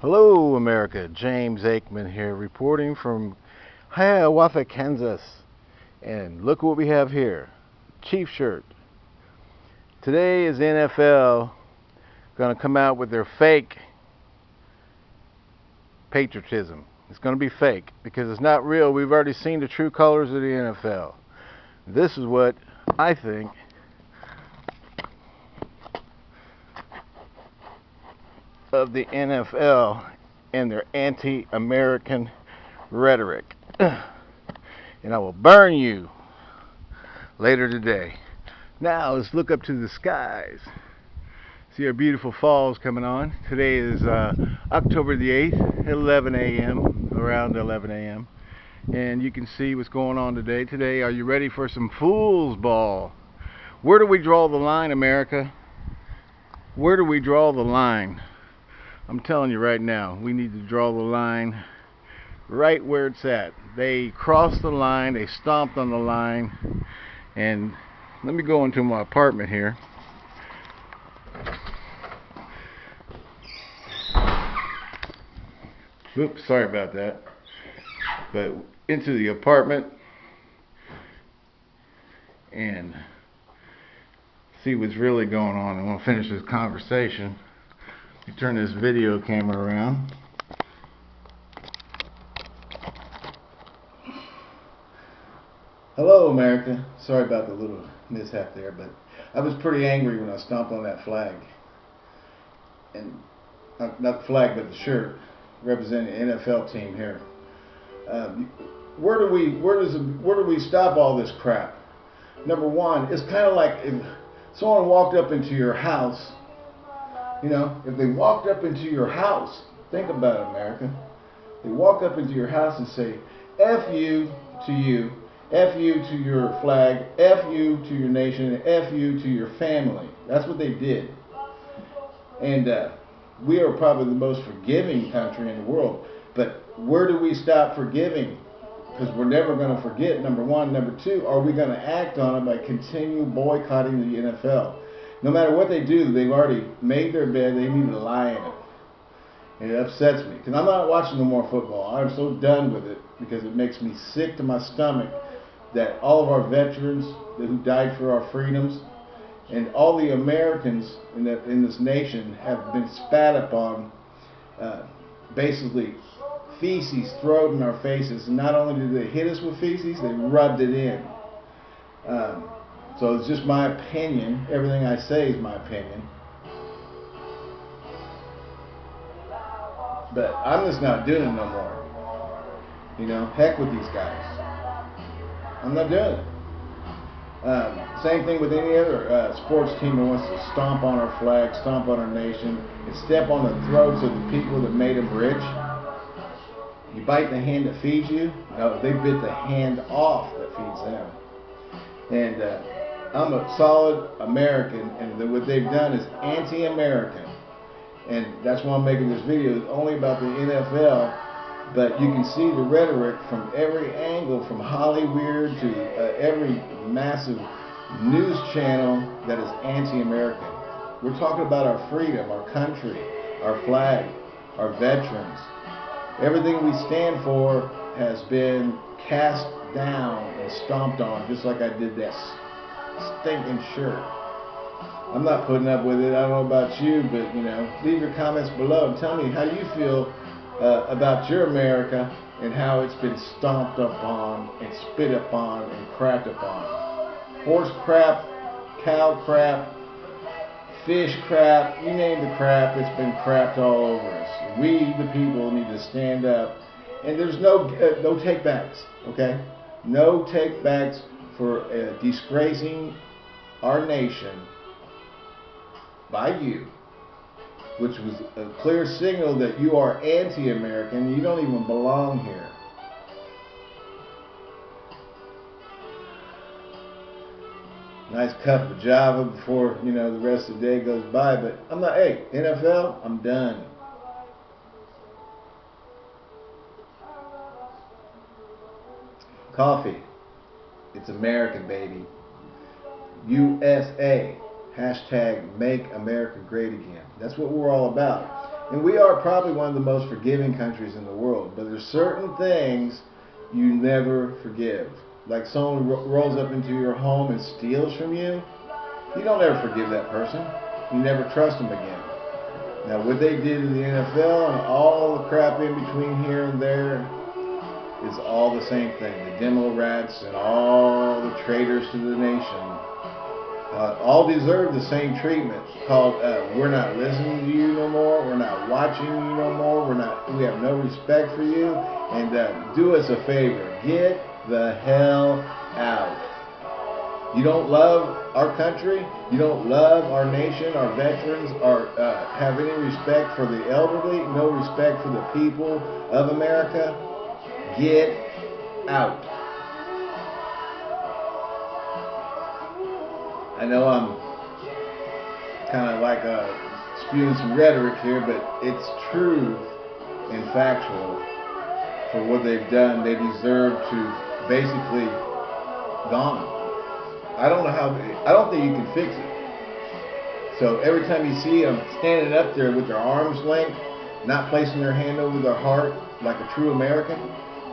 Hello, America. James Aikman here, reporting from Hiawatha, Kansas. And look what we have here Chief shirt. Today is NFL going to come out with their fake patriotism. It's going to be fake because it's not real. We've already seen the true colors of the NFL. This is what I think of the NFL and their anti American rhetoric. and I will burn you later today. Now let's look up to the skies. See our beautiful falls coming on. Today is uh, October the 8th, 11 a.m., around 11 a.m. And you can see what's going on today. Today, are you ready for some fool's ball? Where do we draw the line, America? Where do we draw the line? I'm telling you right now, we need to draw the line right where it's at. They crossed the line, they stomped on the line, and let me go into my apartment here. Oops, sorry about that. But into the apartment and see what's really going on. I want to finish this conversation you turn this video camera around. Hello, America. Sorry about the little mishap there, but I was pretty angry when I stomped on that flag. And not, not the flag, but the shirt representing the NFL team here. Um, where do we where does where do we stop all this crap? Number one, it's kind of like if someone walked up into your house you know, if they walked up into your house, think about it, America. They walk up into your house and say, F you to you, F you to your flag, F you to your nation, F you to your family. That's what they did. And uh, we are probably the most forgiving country in the world. But where do we stop forgiving? Because we're never going to forget, number one. Number two, are we going to act on it by continue boycotting the NFL? No matter what they do, they've already made their bed. They need to lie in it. And it upsets me because I'm not watching no more football. I'm so done with it because it makes me sick to my stomach that all of our veterans who died for our freedoms and all the Americans in, the, in this nation have been spat upon, uh, basically feces thrown in our faces. And not only did they hit us with feces, they rubbed it in. Um, so it's just my opinion. Everything I say is my opinion. But I'm just not doing it no more. You know, heck with these guys. I'm not doing it. Um, same thing with any other uh, sports team that wants to stomp on our flag, stomp on our nation, and step on the throats of the people that made them rich. You bite the hand that feeds you. No, they bit the hand off that feeds them. And uh, I'm a solid American, and what they've done is anti-American. And that's why I'm making this video. It's only about the NFL, but you can see the rhetoric from every angle, from Hollywood to uh, every massive news channel that is anti-American. We're talking about our freedom, our country, our flag, our veterans. Everything we stand for has been cast down and stomped on, just like I did this stinking shirt. I'm not putting up with it. I don't know about you, but you know, leave your comments below and tell me how you feel uh, about your America and how it's been stomped upon and spit upon and crapped upon. Horse crap, cow crap, fish crap, you name the crap, it's been crapped all over us. We, the people, need to stand up. And there's no uh, no takebacks, okay? No takebacks for uh, disgracing our nation by you, which was a clear signal that you are anti-American. You don't even belong here. Nice cup of Java before you know the rest of the day goes by, but I'm not. Hey, NFL, I'm done. Coffee. It's American, baby. USA. Hashtag make America great again. That's what we're all about. And we are probably one of the most forgiving countries in the world, but there's certain things you never forgive. Like someone ro- rolls up into your home and steals from you, you don't ever forgive that person. You never trust them again. Now, what they did to the NFL and all the crap in between here and there is all the same thing. The demo rats and all the traitors to the nation uh, all deserve the same treatment. Called uh, we're not listening to you no more. We're not watching you no more. We're not. We have no respect for you. And uh, do us a favor. Get the hell out. You don't love our country. You don't love our nation, our veterans, or uh, have any respect for the elderly. No respect for the people of America. Get out. I know I'm kind of like spewing some rhetoric here, but it's true and factual for what they've done. They deserve to basically gone. I don't know how. I don't think you can fix it. So every time you see them standing up there with their arms linked, not placing their hand over their heart like a true American,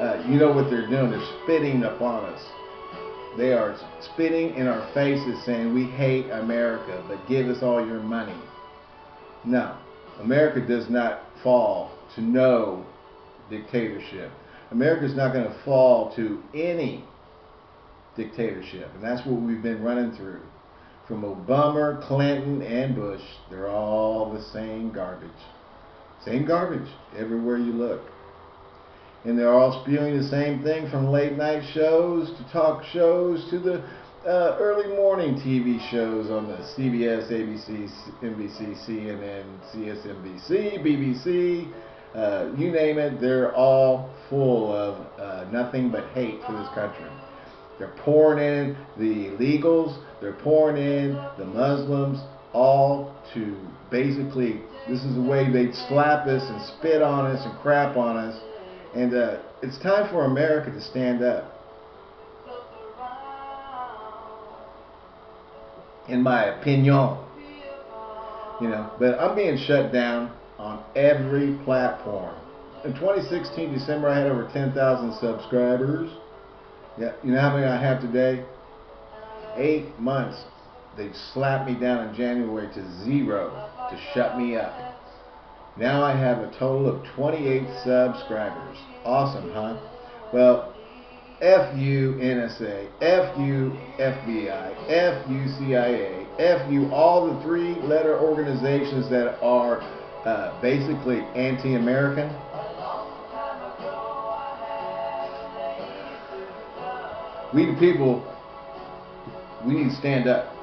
uh, you know what they're doing. They're spitting upon us. They are spitting in our faces saying, We hate America, but give us all your money. No, America does not fall to no dictatorship. America is not going to fall to any dictatorship. And that's what we've been running through. From Obama, Clinton, and Bush, they're all the same garbage. Same garbage everywhere you look and they're all spewing the same thing from late night shows to talk shows to the uh, early morning TV shows on the CBS, ABC, NBC, CNN, CSNBC, BBC, uh, you name it, they're all full of uh, nothing but hate for this country. They're pouring in the illegals, they're pouring in the Muslims, all to basically, this is the way they slap us and spit on us and crap on us and uh, it's time for America to stand up. In my opinion. You know, but I'm being shut down on every platform. In 2016, December, I had over 10,000 subscribers. Yeah, you know how many I have today? Eight months. They slapped me down in January to zero to shut me up. Now I have a total of 28 subscribers. Awesome, huh? Well, F you NSA, F you FBI, F you CIA, F you all the three letter organizations that are uh, basically anti American. We the people, we need to stand up.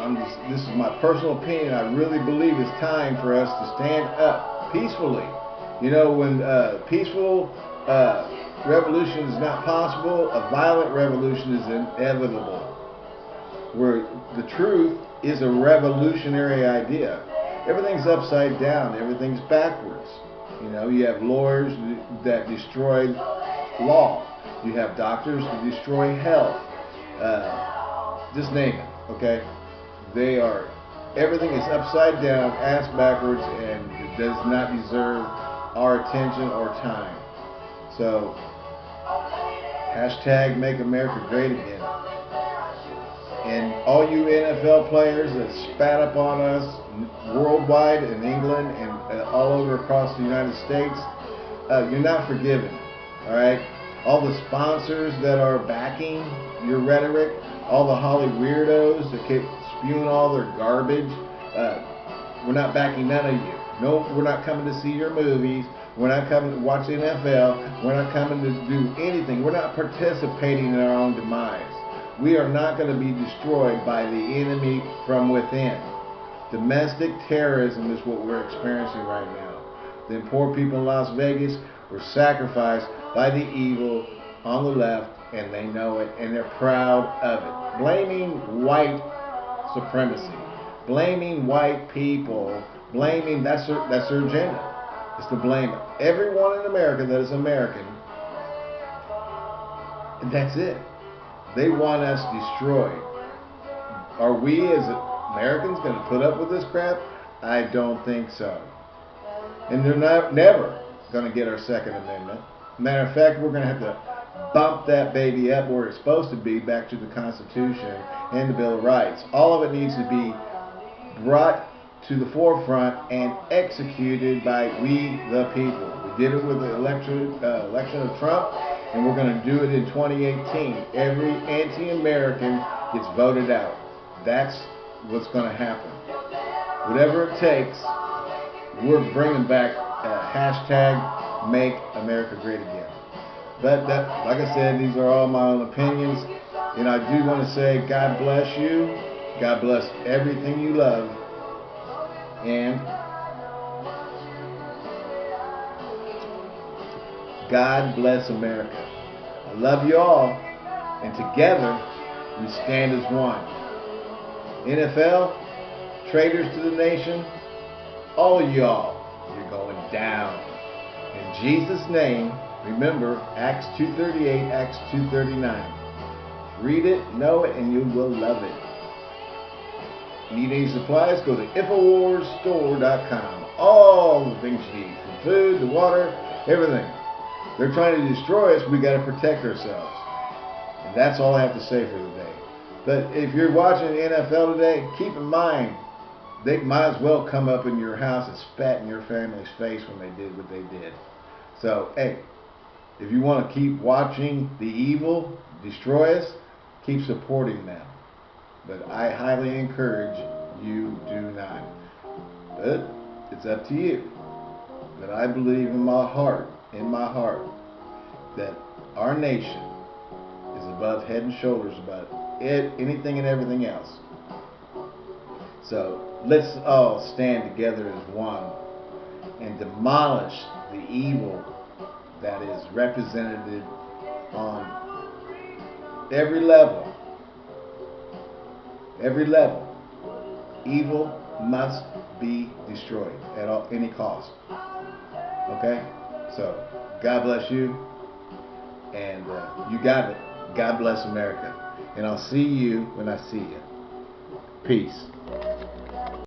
Just, this is my personal opinion. I really believe it's time for us to stand up peacefully. You know, when uh, peaceful uh, revolution is not possible, a violent revolution is inevitable. Where the truth is a revolutionary idea. Everything's upside down. Everything's backwards. You know, you have lawyers that destroy law. You have doctors that destroy health. Uh, just name it. Okay. They are, everything is upside down, ass backwards, and it does not deserve our attention or time. So, hashtag make America great again. And all you NFL players that spat up on us worldwide in England and uh, all over across the United States, uh, you're not forgiven. All right? All the sponsors that are backing your rhetoric, all the Holly weirdos that keep spewing all their garbage. Uh, we're not backing none of you. No, we're not coming to see your movies. We're not coming to watch NFL. We're not coming to do anything. We're not participating in our own demise. We are not going to be destroyed by the enemy from within. Domestic terrorism is what we're experiencing right now. The poor people in Las Vegas were sacrificed by the evil on the left, and they know it, and they're proud of it. Blaming white supremacy, blaming white people, blaming that's their, that's their agenda. Is to blame everyone in America that is American. And that's it. They want us destroyed. Are we as Americans going to put up with this crap? I don't think so. And they're not, never going to get our Second Amendment. Matter of fact, we're going to have to bump that baby up where it's supposed to be, back to the Constitution and the Bill of Rights. All of it needs to be brought to the forefront and executed by we the people. We did it with the election, uh, election of Trump, and we're going to do it in 2018. Every anti-American gets voted out. That's what's going to happen. Whatever it takes, we're bringing back uh, hashtag Make America Great Again. But that, like I said, these are all my own opinions, and I do want to say God bless you. God bless everything you love, and God bless America. I love you all, and together we stand as one. NFL, traitors to the nation, all y'all, you're going down. In Jesus' name, remember Acts 2.38, Acts 2.39. Read it, know it, and you will love it. Need any supplies? Go to InfoWarsStore.com. All the things you need, from food to water, everything. They're trying to destroy us. We got to protect ourselves. And that's all I have to say for today. But if you're watching the NFL today, keep in mind they might as well come up in your house and spat in your family's face when they did what they did. So, hey, if you want to keep watching the evil destroy us, keep supporting them. But I highly encourage you do not. But it's up to you. But I believe in my heart, in my heart, that our nation is above head and shoulders above it, anything and everything else. So let's all stand together as one and demolish the evil that is represented on every level. Every level. Evil must be destroyed at all, any cost. Okay? So, God bless you. And uh, you got it. God bless America. And I'll see you when I see you. Peace.